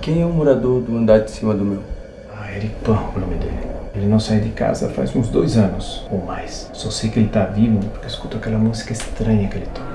Quem é o morador do andar de cima do meu? Ah, Eric pão, o nome dele. Ele não sai de casa faz uns dois anos ou mais. Só sei que ele tá vivo porque eu escuto aquela música estranha que ele toca.